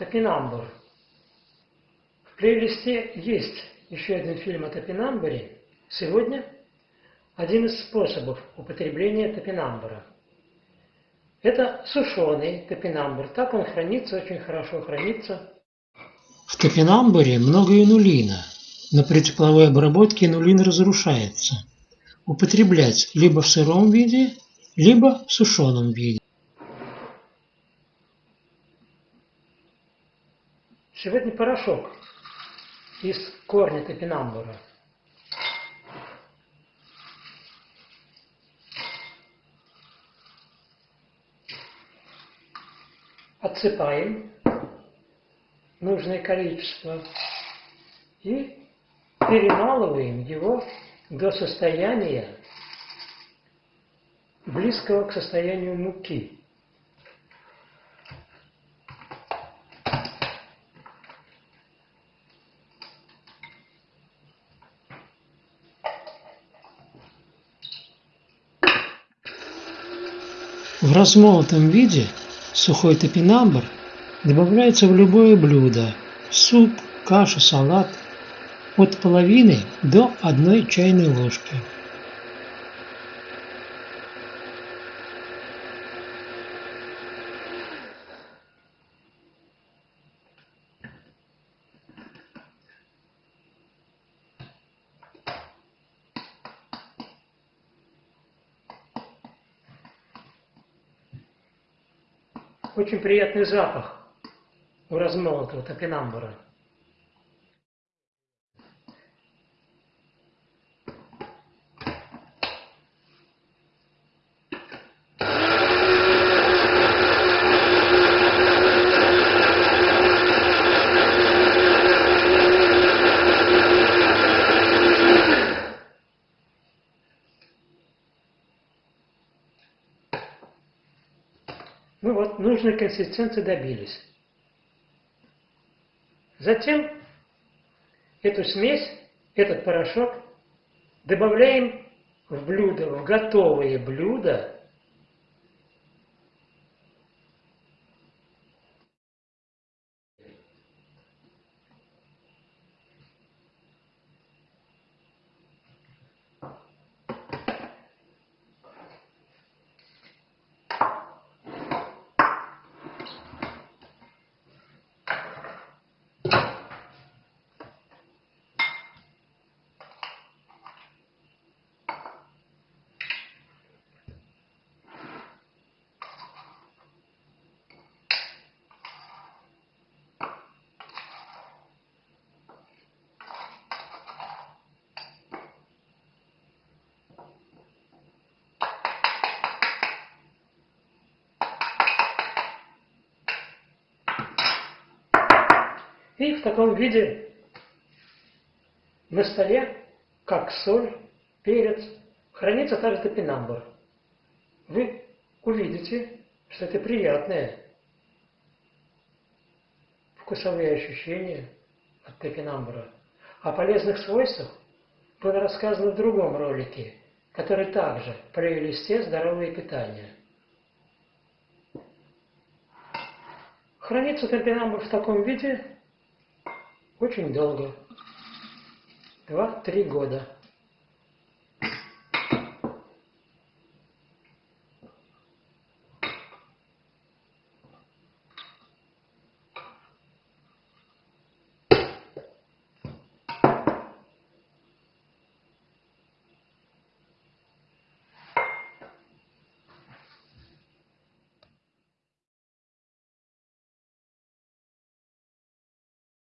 Топинамбур. В плейлисте есть еще один фильм о топинамбуре. Сегодня один из способов употребления топинамбура. Это сушеный топинамбур. Так он хранится, очень хорошо хранится. В топинамбуре много инулина, но при тепловой обработке инулин разрушается. Употреблять либо в сыром виде, либо в сушеном виде. Сегодня порошок из корня топинамбура. Отсыпаем нужное количество и перемалываем его до состояния близкого к состоянию муки. В размолотом виде сухой топинамбур добавляется в любое блюдо – суп, кашу, салат – от половины до одной чайной ложки. Очень приятный запах у размолотого топинамбура. Ну вот, нужной консистенции добились. Затем эту смесь, этот порошок добавляем в блюдо, в готовые блюда, И в таком виде на столе, как соль, перец, хранится также топинамбур. Вы увидите, что это приятное вкусовые ощущения от топинамбура. О полезных свойствах было рассказано в другом ролике, который также в плейлисте «Здоровое питание». Хранится топинамбур в таком виде очень долго. Два-три года.